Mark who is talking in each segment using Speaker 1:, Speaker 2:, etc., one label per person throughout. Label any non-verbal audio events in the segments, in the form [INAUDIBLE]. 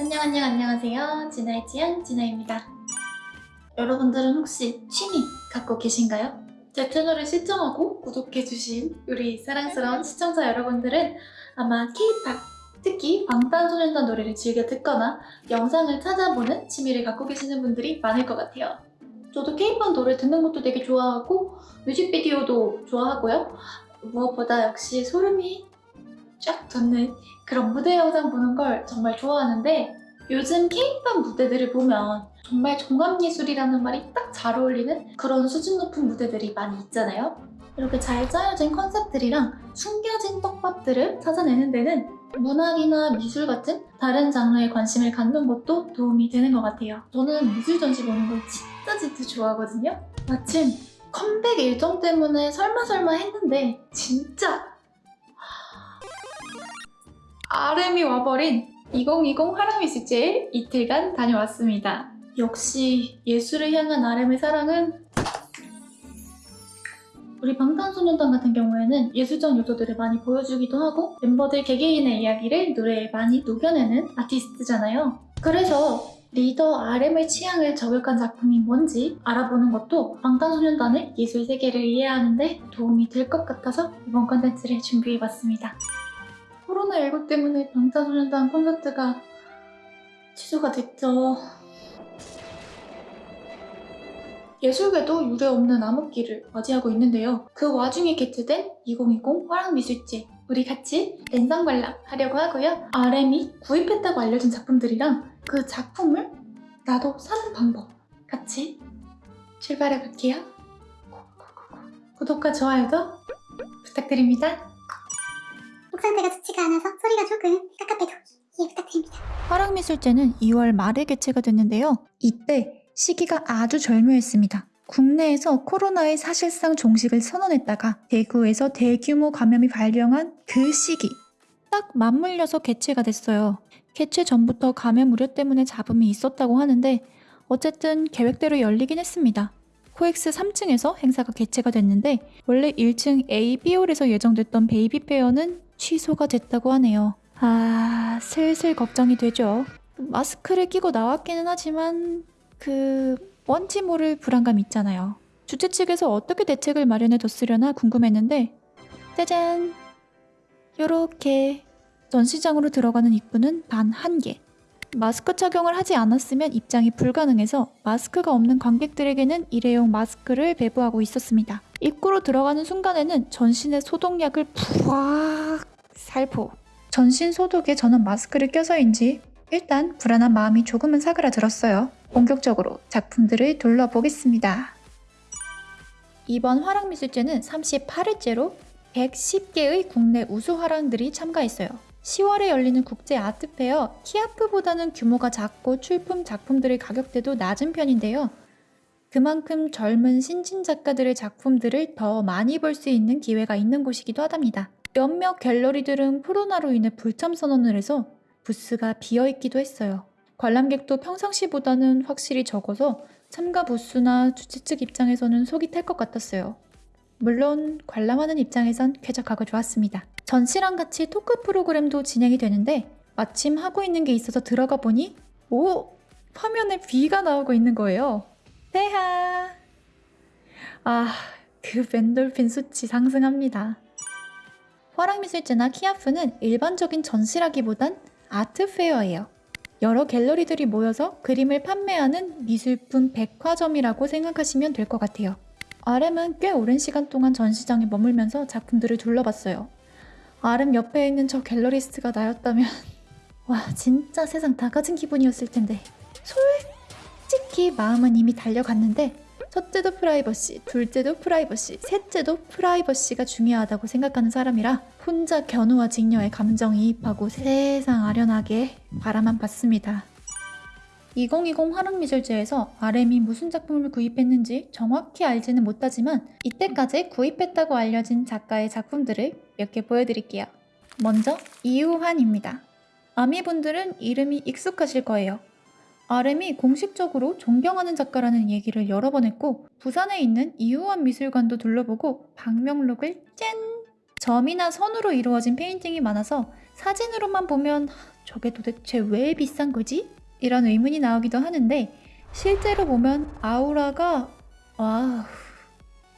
Speaker 1: 안녕 안녕 안녕하세요. 진아의 지안 진아입니다. 여러분들은 혹시 취미 갖고 계신가요? 제 채널을 시청하고 구독해주신 우리 사랑스러운 시청자 여러분들은 아마 K-팝, 특히 방탄소년단 노래를 즐겨 듣거나 영상을 찾아보는 취미를 갖고 계시는 분들이 많을 것 같아요. 저도 K-팝 노래 듣는 것도 되게 좋아하고 뮤직비디오도 좋아하고요. 무엇보다 역시 소름이 쫙 돋는 그런 무대 영상 보는 걸 정말 좋아하는데 요즘 K-팝 무대들을 보면 정말 종합예술이라는 말이 딱 잘 어울리는 그런 수준 높은 무대들이 많이 있잖아요. 이렇게 잘 짜여진 컨셉들이랑 숨겨진 떡밥들을 찾아내는 데는 문학이나 미술 같은 다른 장르에 관심을 갖는 것도 도움이 되는 것 같아요. 저는 미술 전시 보는 걸 진짜 진짜 좋아하거든요. 마침 컴백 일정 때문에 설마설마 했는데 진짜 RM이 와버린 2020 화랑미술제에 이틀간 다녀왔습니다. 역시 예술을 향한 RM의 사랑은 우리 방탄소년단 같은 경우에는 예술적 요소들을 많이 보여주기도 하고 멤버들 개개인의 이야기를 노래에 많이 녹여내는 아티스트잖아요. 그래서 리더 RM의 취향을 저격한 작품이 뭔지 알아보는 것도 방탄소년단의 예술 세계를 이해하는 데 도움이 될 것 같아서 이번 컨텐츠를 준비해봤습니다. 코로나19 때문에 방탄소년단 콘서트가 취소가 됐죠. 예술계도 유례 없는 암흑기를 맞이하고 있는데요. 그 와중에 개최된 2020 화랑미술제 우리 같이 랜선 관람 하려고 하고요. RM이 구입했다고 알려진 작품들이랑 그 작품을 나도 사는 방법 같이 출발해 볼게요. 구독과 좋아요도 부탁드립니다.
Speaker 2: 목 상태가 좋지가 않아서 소리가 조금 깝깝해도 이해 부탁드립니다.
Speaker 3: 화랑미술제는 2월 말에 개최가 됐는데요. 이때 시기가 아주 절묘했습니다. 국내에서 코로나의 사실상 종식을 선언했다가 대구에서 대규모 감염이 발병한 그 시기 딱 맞물려서 개최가 됐어요. 개최 전부터 감염 우려 때문에 잡음이 있었다고 하는데 어쨌든 계획대로 열리긴 했습니다. 코엑스 3층에서 행사가 개최가 됐는데 원래 1층 A, B홀에서 예정됐던 베이비 페어는 취소가 됐다고 하네요. 아, 슬슬 걱정이 되죠. 마스크를 끼고 나왔기는 하지만 그 뭔지 모를 불안감 있잖아요. 주최 측에서 어떻게 대책을 마련해 뒀으려나 궁금했는데 짜잔! 요렇게 전시장으로 들어가는 입구는 단 한 개. 마스크 착용을 하지 않았으면 입장이 불가능해서 마스크가 없는 관객들에게는 일회용 마스크를 배부하고 있었습니다. 입구로 들어가는 순간에는 전신의 소독약을 부악 살포. 전신 소독에 저는 마스크를 껴서인지 일단 불안한 마음이 조금은 사그라들었어요. 본격적으로 작품들을 둘러보겠습니다. 이번 화랑미술제는 38회째로 110개의 국내 우수 화랑들이 참가했어요. 10월에 열리는 국제 아트페어 키아프보다는 규모가 작고 출품 작품들의 가격대도 낮은 편인데요. 그만큼 젊은 신진 작가들의 작품들을 더 많이 볼 수 있는 기회가 있는 곳이기도 하답니다. 몇몇 갤러리들은 코로나로 인해 불참 선언을 해서 부스가 비어 있기도 했어요. 관람객도 평상시보다는 확실히 적어서 참가 부스나 주최 측 입장에서는 속이 탈 것 같았어요. 물론 관람하는 입장에선 쾌적하고 좋았습니다. 전시랑 같이 토크 프로그램도 진행이 되는데 마침 하고 있는 게 있어서 들어가 보니 오! 화면에 비가 나오고 있는 거예요. 대하! 아, 그 벤돌핀 수치 상승합니다. 화랑미술제나 키아프는 일반적인 전시라기보단 아트페어예요. 여러 갤러리들이 모여서 그림을 판매하는 미술품 백화점이라고 생각하시면 될 것 같아요. RM은 꽤 오랜 시간 동안 전시장에 머물면서 작품들을 둘러봤어요. RM 옆에 있는 저 gallerist가 나였다면 [LAUGHS] 와 진짜 세상 다 가진 기분이었을 텐데 솔직히 마음은 이미 달려갔는데 첫째도 프라이버시, 둘째도 프라이버시, 셋째도 프라이버시가 중요하다고 생각하는 사람이라 혼자 견우와 직녀의 감정이입하고 세상 아련하게 바라만 봤습니다. 2020 화랑미술제에서 RM이 무슨 작품을 구입했는지 정확히 알지는 못하지만 이때까지 구입했다고 알려진 작가의 작품들을 몇 개 보여드릴게요. 먼저 이우환입니다. 아미분들은 이름이 익숙하실 거예요. RM이 공식적으로 존경하는 작가라는 얘기를 여러 번 했고 부산에 있는 이우환 미술관도 둘러보고 방명록을 짠! 점이나 선으로 이루어진 페인팅이 많아서 사진으로만 보면 저게 도대체 왜 비싼 거지? 이런 의문이 나오기도 하는데 실제로 보면 아우라가 와,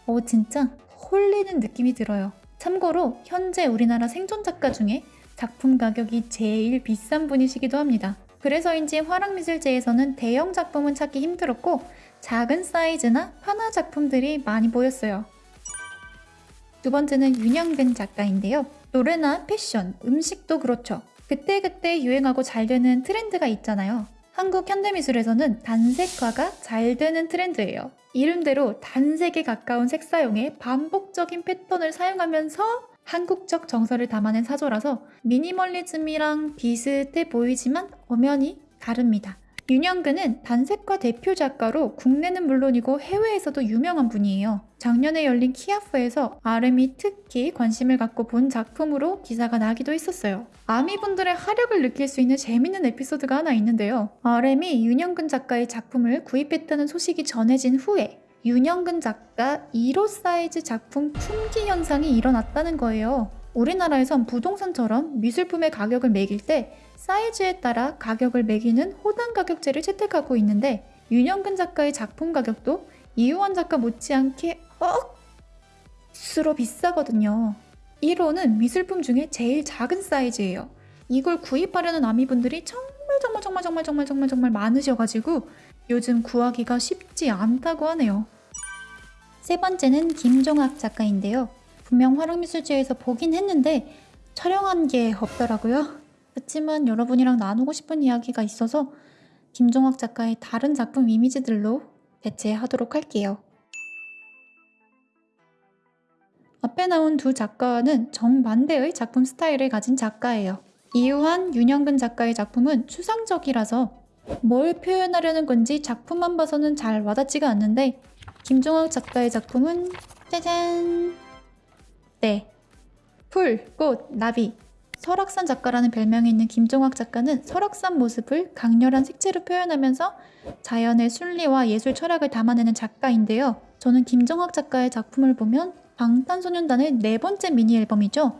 Speaker 3: 어 진짜 홀리는 느낌이 들어요. 참고로 현재 우리나라 생존 작가 중에 작품 가격이 제일 비싼 분이시기도 합니다. 그래서인지 화랑미술제에서는 대형 작품은 찾기 힘들었고 작은 사이즈나 판화 작품들이 많이 보였어요. 두 번째는 윤영근 작가인데요. 노래나 패션, 음식도 그렇죠. 그때그때 유행하고 잘 되는 트렌드가 있잖아요. 한국 현대미술에서는 단색화가 잘 되는 트렌드예요. 이름대로 단색에 가까운 색 사용에 반복적인 패턴을 사용하면서 한국적 정서를 담아낸 사조라서 미니멀리즘이랑 비슷해 보이지만 엄연히 다릅니다. 윤영근은 단색화 대표 작가로 국내는 물론이고 해외에서도 유명한 분이에요. 작년에 열린 키아프에서 RM이 특히 관심을 갖고 본 작품으로 기사가 나기도 했었어요. 아미분들의 하력을 느낄 수 있는 재밌는 에피소드가 하나 있는데요. RM이 윤영근 작가의 작품을 구입했다는 소식이 전해진 후에 윤영근 작가 1호 사이즈 작품 품귀 현상이 일어났다는 거예요. 우리나라에선 부동산처럼 미술품의 가격을 매길 때 사이즈에 따라 가격을 매기는 호당 가격제를 채택하고 있는데 윤영근 작가의 작품 가격도 이우원 작가 못지않게 억수로 비싸거든요. 1호는 미술품 중에 제일 작은 사이즈예요. 이걸 구입하려는 아미분들이 정말 정말 정말 정말 정말 정말 많으셔가지고 요즘 구하기가 쉽지 않다고 하네요. 세 번째는 김종학 작가인데요. 분명 화랑미술제에서 보긴 했는데 촬영한 게 없더라고요. 그렇지만 여러분이랑 나누고 싶은 이야기가 있어서 김종학 작가의 다른 작품 이미지들로 대체하도록 할게요. 앞에 나온 두 작가는 정반대의 작품 스타일을 가진 작가예요. 이유한, 윤영근 작가의 작품은 추상적이라서 뭘 표현하려는 건지 작품만 봐서는 잘 와닿지가 않는데 김종학 작가의 작품은 짜잔! 네. 풀, 꽃, 나비. 설악산 작가라는 별명이 있는 김종학 작가는 설악산 모습을 강렬한 색채로 표현하면서 자연의 순리와 예술 철학을 담아내는 작가인데요. 저는 김종학 작가의 작품을 보면 방탄소년단의 네 번째 미니 앨범이죠.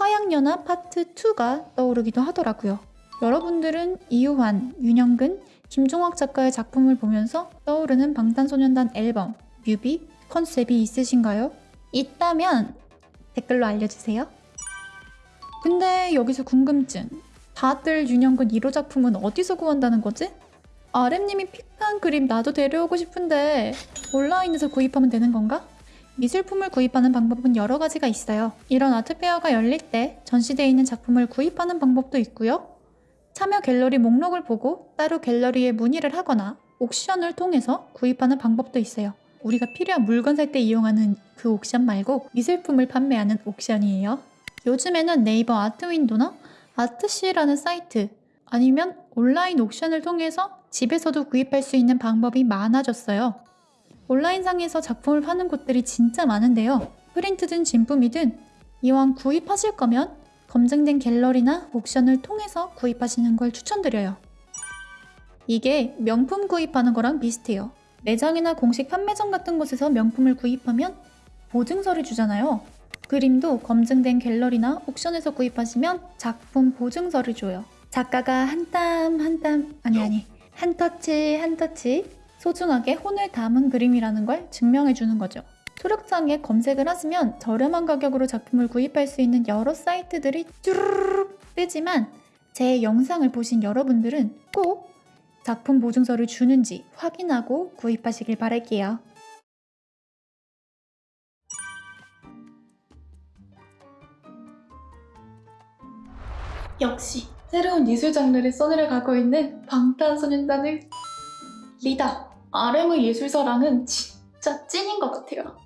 Speaker 3: 화양연화 파트 2가 떠오르기도 하더라고요. 여러분들은 이유환, 윤영근, 김종학 작가의 작품을 보면서 떠오르는 방탄소년단 앨범, 뮤비, 컨셉이 있으신가요? 있다면 댓글로 알려주세요. 근데 여기서 궁금증. 다들 윤영근 1호 작품은 어디서 구한다는 거지? RM님이 픽한 그림 나도 데려오고 싶은데 온라인에서 구입하면 되는 건가? 미술품을 구입하는 방법은 여러 가지가 있어요. 이런 아트페어가 열릴 때 전시되어 있는 작품을 구입하는 방법도 있고요. 참여 갤러리 목록을 보고 따로 갤러리에 문의를 하거나 옥션을 통해서 구입하는 방법도 있어요. 우리가 필요한 물건 살 때 이용하는 그 옥션 말고 미술품을 판매하는 옥션이에요. 요즘에는 네이버 아트윈도나 아트시라는 사이트 아니면 온라인 옥션을 통해서 집에서도 구입할 수 있는 방법이 많아졌어요. 온라인상에서 작품을 파는 곳들이 진짜 많은데요. 프린트든 진품이든 이왕 구입하실 거면 검증된 갤러리나 옥션을 통해서 구입하시는 걸 추천드려요. 이게 명품 구입하는 거랑 비슷해요. 매장이나 공식 판매점 같은 곳에서 명품을 구입하면 보증서를 주잖아요. 그림도 검증된 갤러리나 옥션에서 구입하시면 작품 보증서를 줘요. 작가가 한 땀 한땀 아니 아니 한 터치 한 터치 소중하게 혼을 담은 그림이라는 걸 증명해 주는 거죠. 초록창에 검색을 하시면 저렴한 가격으로 작품을 구입할 수 있는 여러 사이트들이 쭈르륵 뜨지만 제 영상을 보신 여러분들은 꼭 작품 보증서를 주는지 확인하고 구입하시길 바랄게요.
Speaker 1: 역시 새로운 예술 장르를 써내려 가고 있는 방탄소년단의 리더 RM의 예술사랑은 진짜 찐인 것 같아요.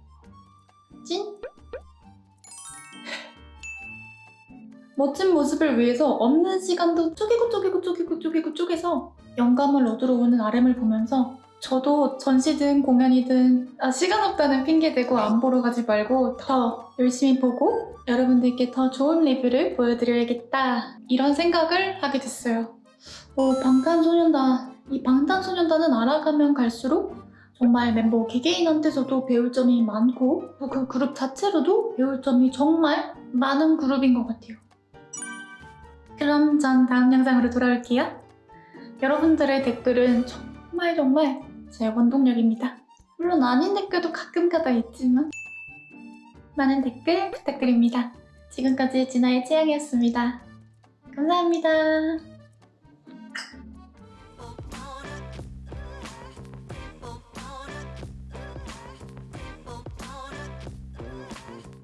Speaker 1: 찐? 멋진 모습을 위해서 없는 시간도 쪼개고 쪼개고 쪼개고 쪼개고 쪼개서 영감을 얻으러 오는 RM을 보면서 저도 전시든 공연이든 아, 시간 없다는 핑계 대고 안 보러 가지 말고 더 열심히 보고 여러분들께 더 좋은 리뷰를 보여드려야겠다 이런 생각을 하게 됐어요. 어, 방탄소년단 이 방탄소년단은 알아가면 갈수록 정말 멤버 개개인한테서도 배울 점이 많고 그 그룹 자체로도 배울 점이 정말 많은 그룹인 것 같아요.
Speaker 3: 그럼 전 다음 영상으로 돌아올게요. 여러분들의 댓글은 정말 정말 제 원동력입니다. 물론 아닌 댓글도 가끔 가다 있지만 많은 댓글 부탁드립니다. 지금까지 진아의 취향이었습니다. 감사합니다.